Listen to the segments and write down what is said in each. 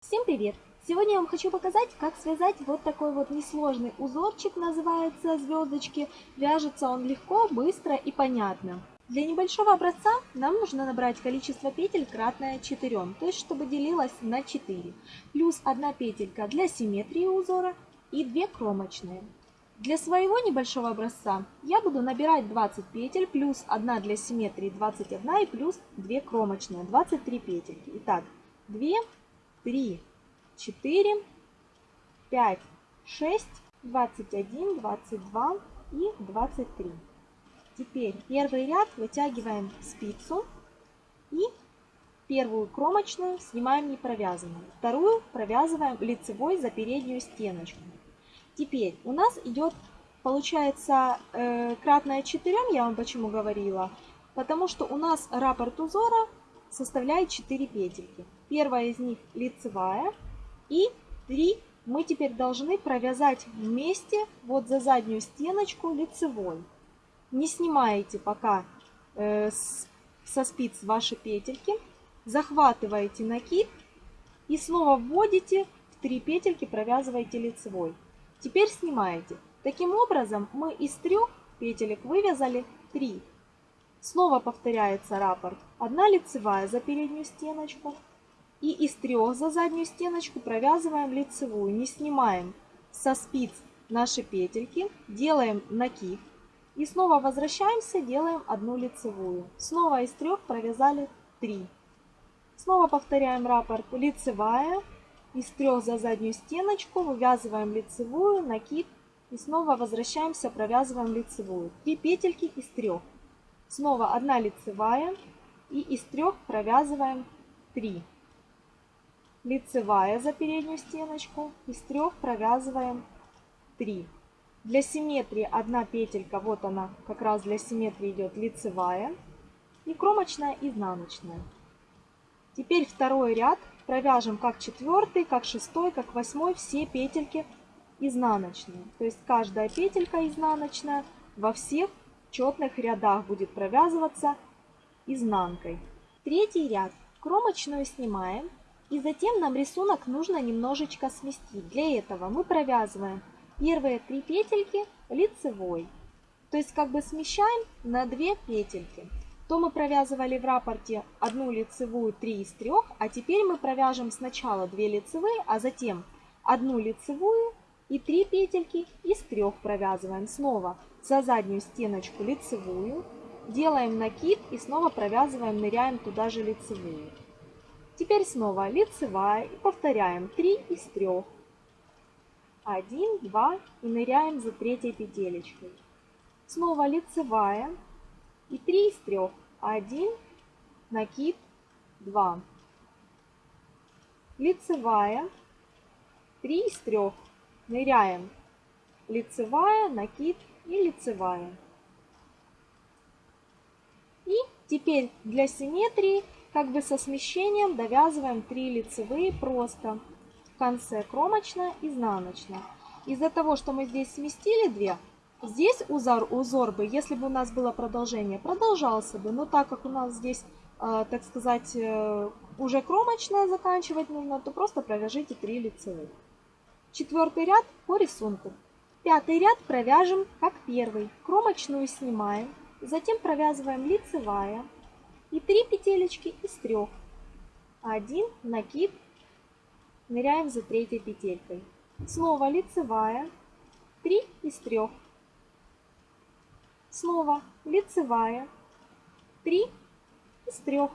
Всем привет! Сегодня я вам хочу показать, как связать вот такой вот несложный узорчик, называется звездочки. Вяжется он легко, быстро и понятно. Для небольшого образца нам нужно набрать количество петель кратное 4, то есть чтобы делилось на 4. Плюс одна петелька для симметрии узора и 2 кромочные. Для своего небольшого образца я буду набирать 20 петель, плюс 1 для симметрии 21 и плюс 2 кромочные, 23 петельки. Итак, 2, 3, 4, 5, 6, 21, 22 и 23. Теперь первый ряд вытягиваем спицу и первую кромочную снимаем не провязанную. Вторую провязываем лицевой за переднюю стеночку. Теперь у нас идет, получается, э, кратное 4, я вам почему говорила, потому что у нас раппорт узора составляет 4 петельки. Первая из них лицевая. И 3 мы теперь должны провязать вместе вот за заднюю стеночку лицевой. Не снимаете пока э, с, со спиц ваши петельки. Захватываете накид и снова вводите в 3 петельки, провязываете лицевой. Теперь снимаете. Таким образом мы из трех петелек вывязали 3. Снова повторяется раппорт. Одна лицевая за переднюю стеночку, и из трех за заднюю стеночку провязываем лицевую, не снимаем со спиц наши петельки, делаем накид и снова возвращаемся, делаем одну лицевую. Снова из трех провязали 3. Снова повторяем раппорт лицевая, из трех за заднюю стеночку вывязываем лицевую, накид и снова возвращаемся, провязываем лицевую. 3 петельки из трех. Снова одна лицевая и из трех провязываем 3 лицевая за переднюю стеночку, из трех провязываем 3. Для симметрии одна петелька, вот она, как раз для симметрии идет лицевая, и кромочная изнаночная. Теперь второй ряд провяжем как четвертый, как шестой, как восьмой, все петельки изнаночные. То есть каждая петелька изнаночная во всех четных рядах будет провязываться изнанкой. Третий ряд. Кромочную снимаем и затем нам рисунок нужно немножечко сместить. Для этого мы провязываем первые три петельки лицевой. То есть как бы смещаем на 2 петельки. То мы провязывали в рапорте одну лицевую 3 из 3, а теперь мы провяжем сначала 2 лицевые, а затем одну лицевую и 3 петельки из 3 провязываем. Снова за заднюю стеночку лицевую, делаем накид и снова провязываем, ныряем туда же лицевую. Теперь снова лицевая и повторяем 3 из 3. 1, 2 и ныряем за третьей петелечкой. Снова лицевая и 3 из 3. 1, накид, 2. Лицевая, 3 из 3. Ныряем лицевая, накид и лицевая. И теперь для симметрии как бы со смещением довязываем 3 лицевые просто. В конце кромочная, изнаночная. Из-за того, что мы здесь сместили 2, здесь узор, узор бы, если бы у нас было продолжение, продолжался бы. Но так как у нас здесь, э, так сказать, э, уже кромочная заканчивать нужно, то просто провяжите 3 лицевых. Четвертый ряд по рисунку. Пятый ряд провяжем как первый. Кромочную снимаем, затем провязываем лицевая, и 3 петелечки из 3. 1 накид, ныряем за третьей петелькой. Снова лицевая, 3 из 3. Снова лицевая, 3 из 3.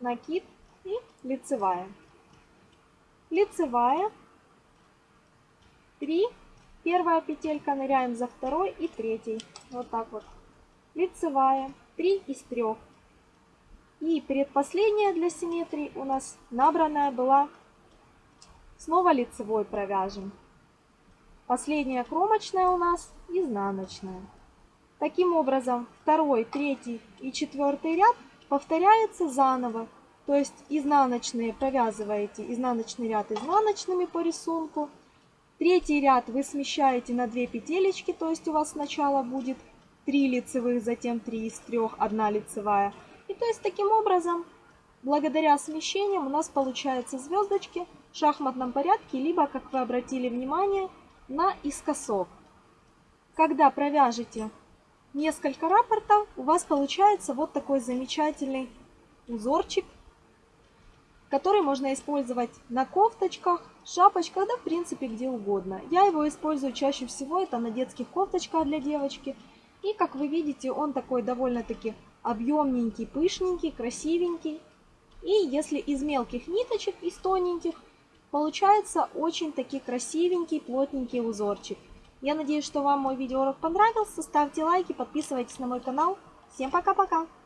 Накид и лицевая. Лицевая, 3, первая петелька, ныряем за второй и третий. Вот так вот. Лицевая, 3 из 3. И предпоследняя для симметрии у нас набранная была. Снова лицевой провяжем. Последняя кромочная у нас изнаночная. Таким образом, второй, третий и четвертый ряд повторяется заново. То есть изнаночные провязываете изнаночный ряд изнаночными по рисунку. Третий ряд вы смещаете на 2 петелечки, то есть у вас сначала будет 3 лицевых, затем 3 из 3, 1 лицевая. И то есть таким образом благодаря смещениям у нас получаются звездочки в шахматном порядке, либо, как вы обратили внимание, наискосок. Когда провяжете несколько рапортов, у вас получается вот такой замечательный узорчик, который можно использовать на кофточках, шапочках, да в принципе где угодно. Я его использую чаще всего, это на детских кофточках для девочки. И как вы видите, он такой довольно-таки объемненький, пышненький, красивенький. И если из мелких ниточек, из тоненьких, получается очень таки красивенький, плотненький узорчик. Я надеюсь, что вам мой видеоурок понравился. Ставьте лайки, подписывайтесь на мой канал. Всем пока-пока!